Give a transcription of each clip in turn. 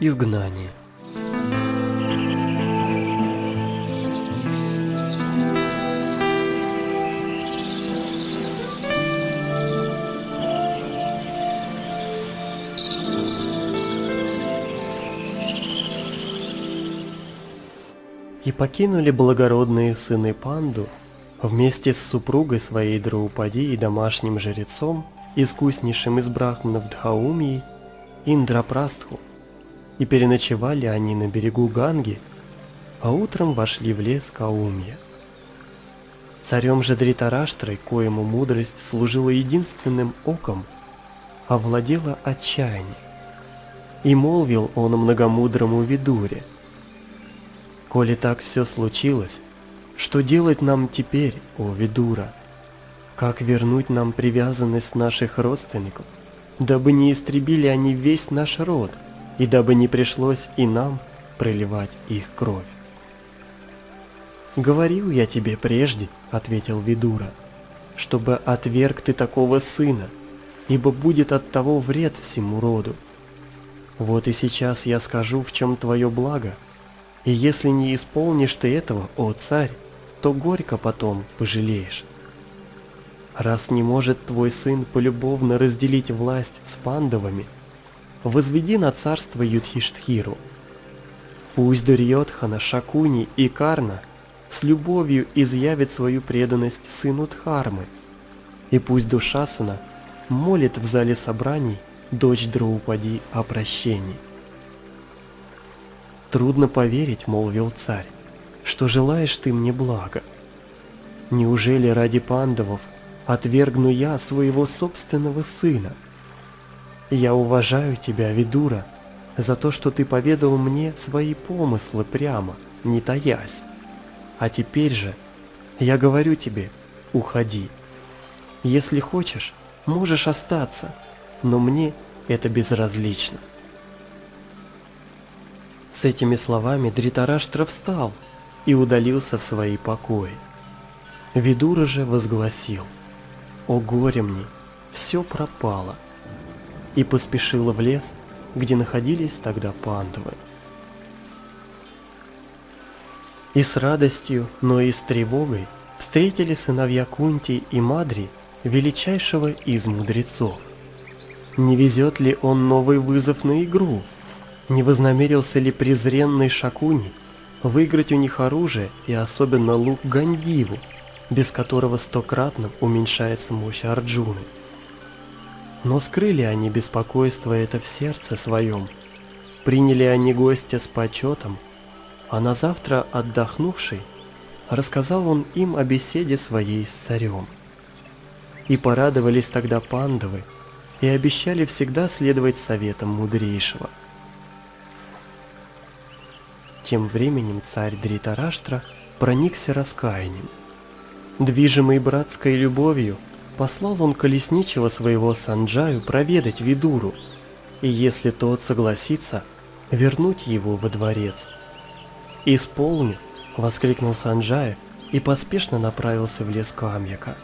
Изгнание. И покинули благородные сыны Панду вместе с супругой своей Драупади и домашним жрецом, искуснейшим из брахманов Дхаумии, Индрапрастху, и переночевали они на берегу Ганги, а утром вошли в лес Каумья. Царем же Дритараштрой, коему мудрость служила единственным оком, овладела отчаяние. И молвил он многомудрому Видуре – Коли так все случилось, что делать нам теперь, о Видура? Как вернуть нам привязанность наших родственников, дабы не истребили они весь наш род, и дабы не пришлось и нам проливать их кровь? «Говорил я тебе прежде», — ответил Видура, — «чтобы отверг ты такого сына, ибо будет от того вред всему роду. Вот и сейчас я скажу, в чем твое благо, и если не исполнишь ты этого, о царь, то горько потом пожалеешь. Раз не может твой сын полюбовно разделить власть с пандавами, возведи на царство Юдхиштхиру. Пусть Дурьотхана, Шакуни и Карна с любовью изъявит свою преданность сыну Дхармы, и пусть Душасана молит в зале собраний дочь Драупади о прощении. «Трудно поверить, — молвил царь, — что желаешь ты мне блага. Неужели ради пандавов отвергну я своего собственного сына? Я уважаю тебя, Видура, за то, что ты поведал мне свои помыслы прямо, не таясь. А теперь же я говорю тебе, уходи. Если хочешь, можешь остаться, но мне это безразлично. С этими словами Дритараштра встал и удалился в свои покои. Видура же возгласил «О горе мне, все пропало!» И поспешила в лес, где находились тогда пандавы. И с радостью, но и с тревогой встретили сыновья Кунти и Мадри величайшего из мудрецов. Не везет ли он новый вызов на игру – не вознамерился ли презренный Шакуни выиграть у них оружие и особенно лук Гандиву, без которого стократно уменьшается мощь Арджуны? Но скрыли они беспокойство это в сердце своем, приняли они гостя с почетом, а на завтра отдохнувший, рассказал он им о беседе своей с царем. И порадовались тогда пандавы, и обещали всегда следовать советам мудрейшего – тем временем царь Дритараштра проникся раскаянием. Движимый братской любовью, послал он колесничего своего Санджаю проведать Видуру, и если тот согласится, вернуть его во дворец. «Исполню!» — воскликнул Санджая и поспешно направился в лес Камьяка.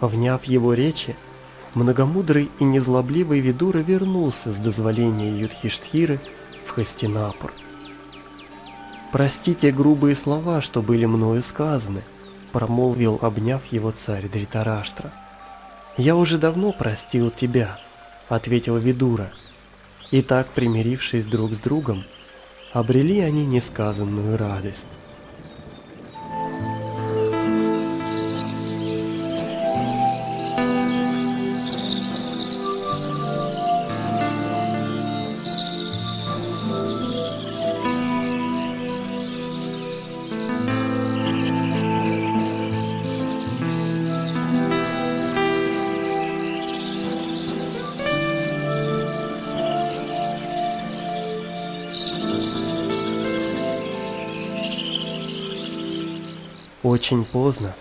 Вняв его речи, многомудрый и незлобливый Видура вернулся с дозволения Юдхиштхиры в Хастинапур. «Простите грубые слова, что были мною сказаны», — промолвил, обняв его царь Дритараштра. «Я уже давно простил тебя», — ответил Видура. И так, примирившись друг с другом, обрели они несказанную радость. Очень поздно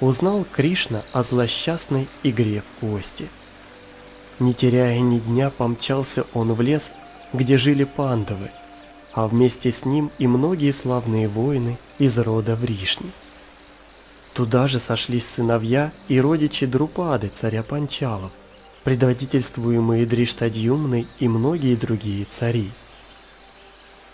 узнал Кришна о злосчастной игре в кости. Не теряя ни дня, помчался он в лес, где жили пандавы, а вместе с ним и многие славные воины из рода Вришни. Туда же сошлись сыновья и родичи Друпады, царя Панчалов, предводительствуемые Дриштадьюмной и многие другие цари.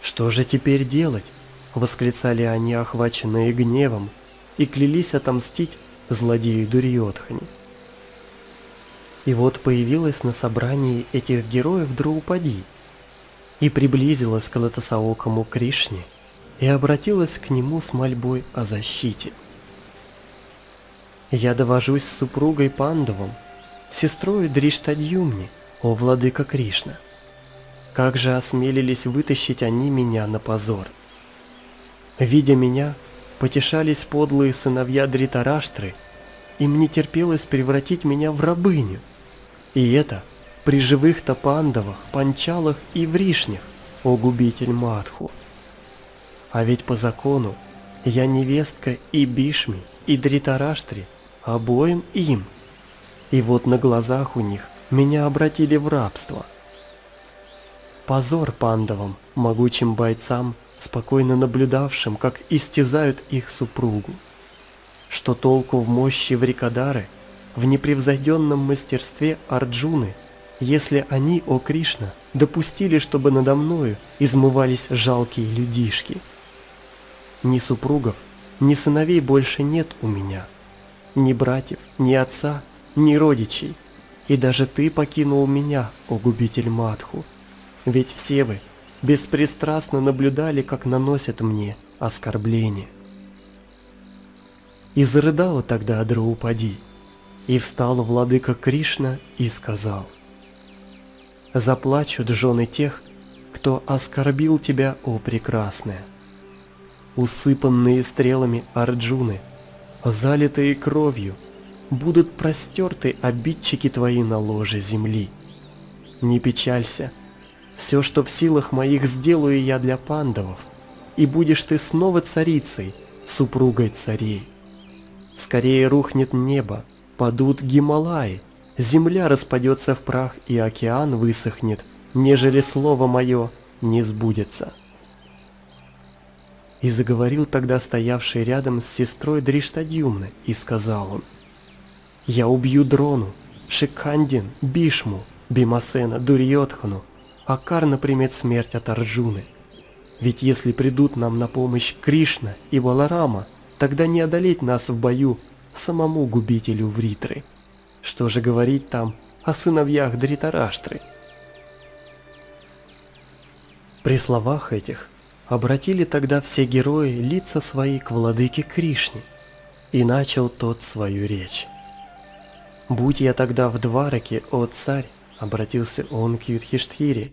Что же теперь делать? Восклицали они, охваченные гневом, и клялись отомстить злодею Дурьотхани. И вот появилась на собрании этих героев Драупади и приблизилась к Латасаокому Кришне и обратилась к нему с мольбой о защите. «Я довожусь с супругой Пандовым, сестрой Дриштадьюмни, о владыка Кришна. Как же осмелились вытащить они меня на позор. Видя меня, потешались подлые сыновья Дритараштры, им не терпелось превратить меня в рабыню. И это при живых-то пандавах, панчалах и вришнях, о губитель Матху. А ведь по закону я невестка и Бишми, и Дритараштри, обоим им. И вот на глазах у них меня обратили в рабство. Позор пандавам, могучим бойцам, спокойно наблюдавшим, как истязают их супругу. Что толку в мощи Врикадары, в непревзойденном мастерстве Арджуны, если они, о Кришна, допустили, чтобы надо мною измывались жалкие людишки. Ни супругов, ни сыновей больше нет у меня, ни братьев, ни отца, ни родичей – и даже ты покинул меня, о губитель Матху. Ведь все вы беспристрастно наблюдали, как наносят мне оскорбление. И зарыдала тогда Адраупади, и встал владыка Кришна и сказал, «Заплачут жены тех, кто оскорбил тебя, о прекрасная. Усыпанные стрелами Арджуны, залитые кровью – будут простерты обидчики твои на ложе земли. Не печалься, все, что в силах моих, сделаю я для пандавов, и будешь ты снова царицей, супругой царей. Скорее рухнет небо, падут Гималаи, земля распадется в прах и океан высохнет, нежели слово мое не сбудется. И заговорил тогда стоявший рядом с сестрой Дриштадюмны, и сказал он – я убью Дрону, Шикандин, Бишму, Бимасена, Дурьотхану, а Карна примет смерть от Арджуны. Ведь если придут нам на помощь Кришна и Баларама, тогда не одолеть нас в бою самому губителю Вритры. Что же говорить там о сыновьях Дритараштры? При словах этих обратили тогда все герои лица свои к владыке Кришне, и начал тот свою речь. «Будь я тогда в Двараке, о царь!» — обратился он к Юдхиштхире.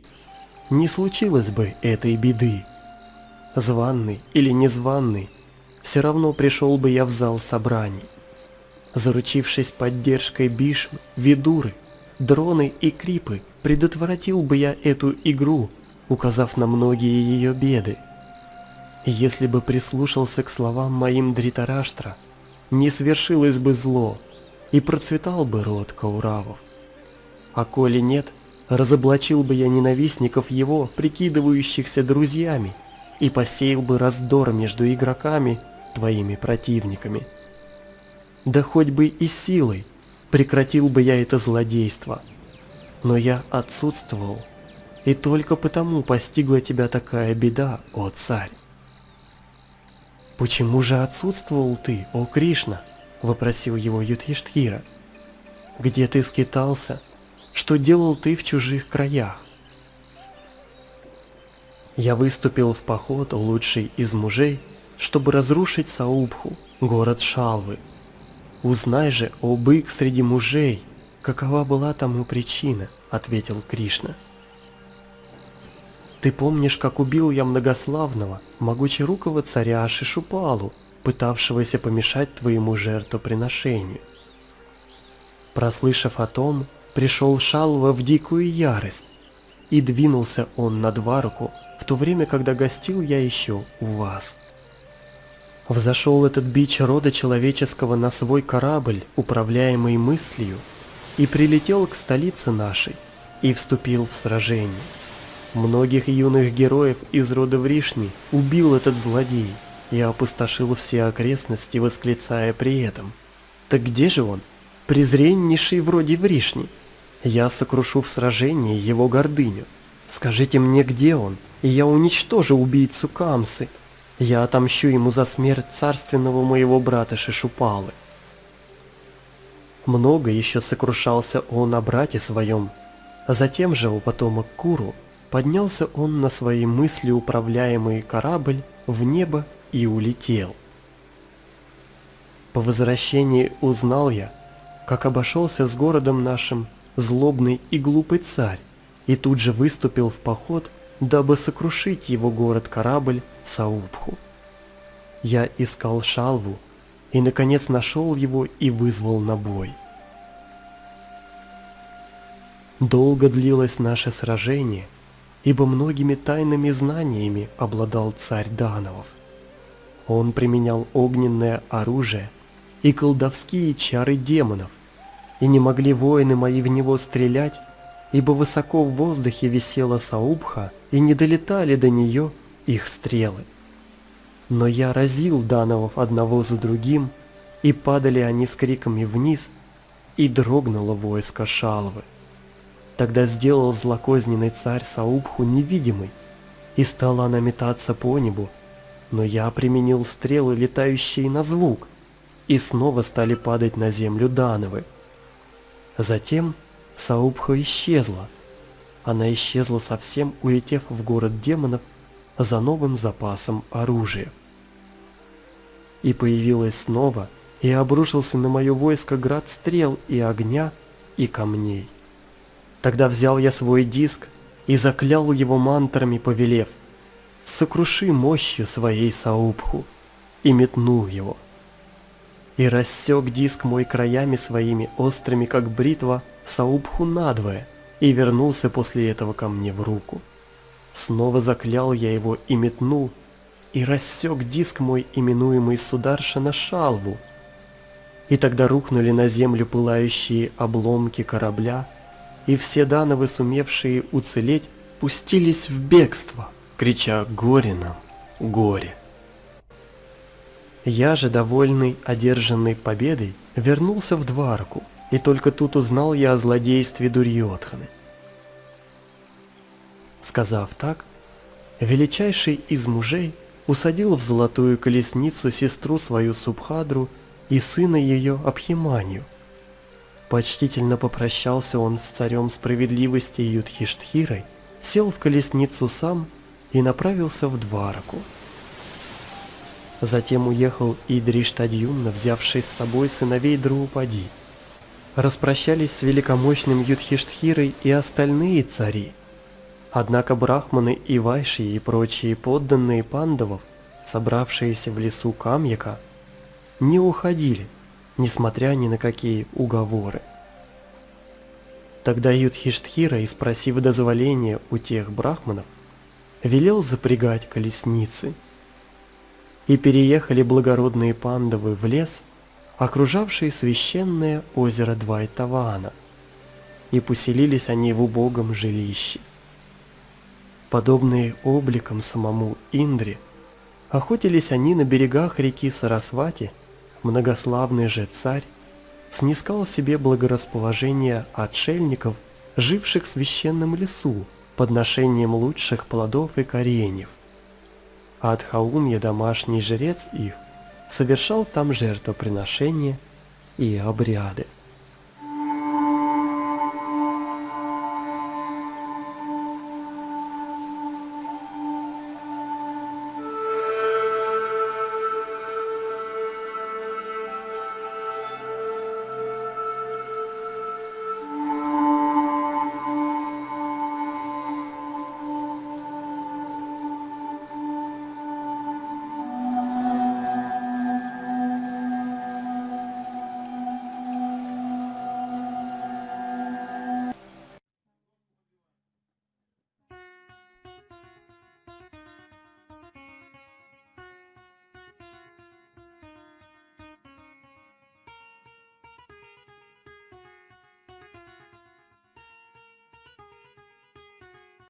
«Не случилось бы этой беды. Званный или незваный, все равно пришел бы я в зал собраний. Заручившись поддержкой Бишмы, Видуры, Дроны и Крипы, предотвратил бы я эту игру, указав на многие ее беды. Если бы прислушался к словам моим Дритараштра, не свершилось бы зло, и процветал бы род Кауравов. А коли нет, разоблачил бы я ненавистников его, прикидывающихся друзьями, и посеял бы раздор между игроками, твоими противниками. Да хоть бы и силой прекратил бы я это злодейство. Но я отсутствовал, и только потому постигла тебя такая беда, о царь. Почему же отсутствовал ты, о Кришна? вопросил его Юдхиштхира. «Где ты скитался? Что делал ты в чужих краях?» Я выступил в поход, лучший из мужей, чтобы разрушить Саубху, город Шалвы. Узнай же, о бык среди мужей, какова была тому причина, ответил Кришна. Ты помнишь, как убил я многославного, могучерукого царя Шишупалу, пытавшегося помешать твоему жертвоприношению. Прослышав о том, пришел Шалва в дикую ярость, и двинулся он на Дваруку в то время, когда гостил я еще у вас. Взошел этот бич рода человеческого на свой корабль, управляемый мыслью, и прилетел к столице нашей, и вступил в сражение. Многих юных героев из рода Вришни убил этот злодей, я опустошил все окрестности, восклицая при этом. Так где же он? Презреннейший вроде Вришни. Я сокрушу в сражении его гордыню. Скажите мне, где он? и я уничтожу убийцу Камсы. Я отомщу ему за смерть царственного моего брата Шишупалы. Много еще сокрушался он о брате своем, а затем же у потомок Куру поднялся он на свои мысли управляемый корабль в небо и улетел. По возвращении узнал я, как обошелся с городом нашим злобный и глупый царь, и тут же выступил в поход, дабы сокрушить его город-корабль Саубху. Я искал Шалву, и наконец нашел его и вызвал на бой. Долго длилось наше сражение, ибо многими тайными знаниями обладал царь Дановов. Он применял огненное оружие и колдовские чары демонов, и не могли воины мои в него стрелять, ибо высоко в воздухе висела Саубха, и не долетали до нее их стрелы. Но я разил Дановов одного за другим, и падали они с криками вниз, и дрогнуло войско Шалвы. Тогда сделал злокозненный царь Саубху невидимой, и стала она метаться по небу, но я применил стрелы, летающие на звук, и снова стали падать на землю Дановы. Затем Саубха исчезла. Она исчезла совсем, улетев в город демонов за новым запасом оружия. И появилась снова, и обрушился на мое войско град стрел и огня, и камней. Тогда взял я свой диск и заклял его мантрами, повелев, «Сокруши мощью своей Саубху», и метнул его и рассек диск мой краями своими острыми, как бритва, Саубху надвое, и вернулся после этого ко мне в руку. Снова заклял я его и метнул, и рассек диск мой, именуемый Сударша на шалву. И тогда рухнули на землю пылающие обломки корабля, и все дановы, сумевшие уцелеть, пустились в бегство, крича «Горе нам! Горе!» Я же, довольный одержанной победой, вернулся в Дварку, и только тут узнал я о злодействе Дурьотханы. Сказав так, величайший из мужей усадил в золотую колесницу сестру свою Субхадру и сына ее Абхиманию. Почтительно попрощался он с царем справедливости Юдхиштхирой, сел в колесницу сам и направился в Двараку. Затем уехал и Дриштадьюмна, взявший с собой сыновей Друупади. Распрощались с великомощным Юдхиштхирой и остальные цари. Однако брахманы и вайши и прочие подданные пандавов, собравшиеся в лесу Камьяка, не уходили, несмотря ни на какие уговоры. Тогда Юдхиштхира, спросив дозволения у тех брахманов, велел запрягать колесницы – и переехали благородные пандавы в лес, окружавший священное озеро Двайтавана, и поселились они в убогом жилище. Подобные обликом самому Индре, охотились они на берегах реки Сарасвати, многославный же царь снискал себе благорасположение отшельников, живших в священном лесу, подношением лучших плодов и кореньев – а от Хаумья домашний жрец их совершал там жертвоприношения и обряды.